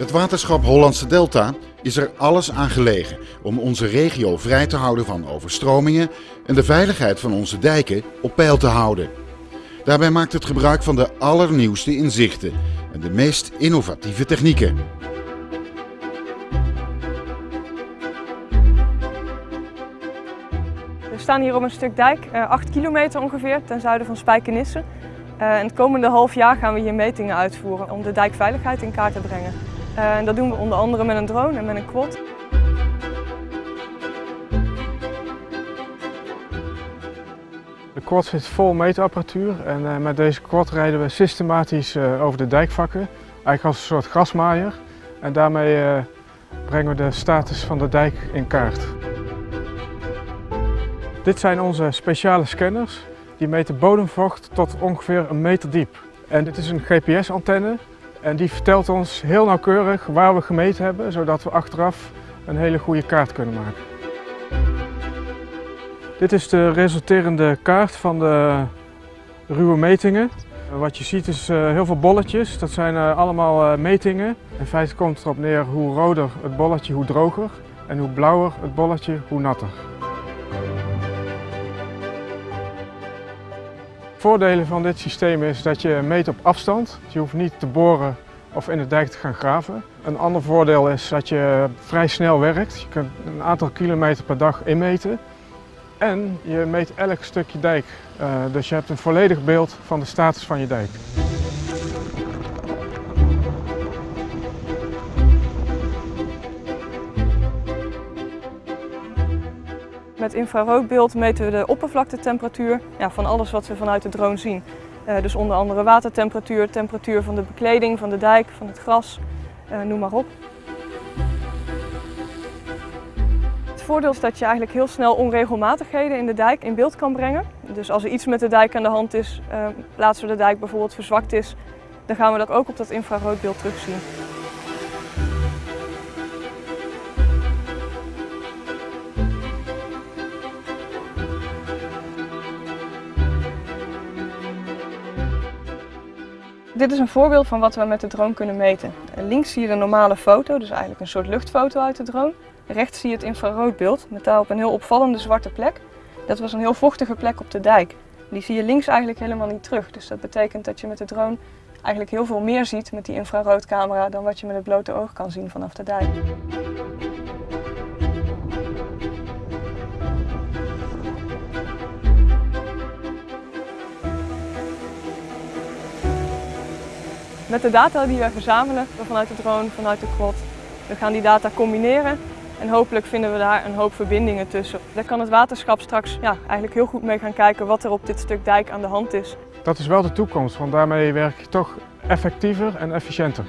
Het waterschap Hollandse Delta is er alles aan gelegen om onze regio vrij te houden van overstromingen en de veiligheid van onze dijken op peil te houden. Daarbij maakt het gebruik van de allernieuwste inzichten en de meest innovatieve technieken. We staan hier op een stuk dijk, 8 eh, kilometer ongeveer, ten zuiden van Spijkenisse. Uh, en het komende half jaar gaan we hier metingen uitvoeren om de dijkveiligheid in kaart te brengen. Uh, en dat doen we onder andere met een drone en met een quad. De quad zit vol meetapparatuur en uh, met deze quad rijden we systematisch over de dijkvakken. Eigenlijk als een soort grasmaaier. En daarmee brengen we de status van de dijk in kaart. Dit zijn onze speciale scanners. Die meten bodemvocht tot ongeveer een meter diep. En dit is een GPS-antenne en die vertelt ons heel nauwkeurig waar we gemeten hebben, zodat we achteraf een hele goede kaart kunnen maken. Dit is de resulterende kaart van de ruwe metingen. Wat je ziet is eh, heel veel bolletjes, dat zijn eh, allemaal eh, metingen. In feite komt het erop neer hoe roder het bolletje, hoe droger. En hoe blauwer het bolletje, hoe natter. Voordelen van dit systeem is dat je meet op afstand. Je hoeft niet te boren of in de dijk te gaan graven. Een ander voordeel is dat je vrij snel werkt. Je kunt een aantal kilometer per dag inmeten. En je meet elk stukje dijk. Uh, dus je hebt een volledig beeld van de status van je dijk. Met infraroodbeeld meten we de oppervlaktetemperatuur ja, van alles wat we vanuit de drone zien. Uh, dus onder andere watertemperatuur, temperatuur van de bekleding, van de dijk, van het gras, uh, noem maar op. Het voordeel is dat je eigenlijk heel snel onregelmatigheden in de dijk in beeld kan brengen. Dus als er iets met de dijk aan de hand is, uh, plaats waar de dijk bijvoorbeeld verzwakt is, dan gaan we dat ook op dat infraroodbeeld terugzien. Dit is een voorbeeld van wat we met de drone kunnen meten. Links zie je een normale foto, dus eigenlijk een soort luchtfoto uit de drone. Rechts zie je het infraroodbeeld met daarop een heel opvallende zwarte plek. Dat was een heel vochtige plek op de dijk. Die zie je links eigenlijk helemaal niet terug. Dus dat betekent dat je met de drone eigenlijk heel veel meer ziet met die infraroodcamera dan wat je met het blote oog kan zien vanaf de dijk. Met de data die wij verzamelen vanuit de drone, vanuit de quad, we gaan die data combineren en hopelijk vinden we daar een hoop verbindingen tussen. Daar kan het waterschap straks ja, eigenlijk heel goed mee gaan kijken wat er op dit stuk dijk aan de hand is. Dat is wel de toekomst, want daarmee werk je toch effectiever en efficiënter.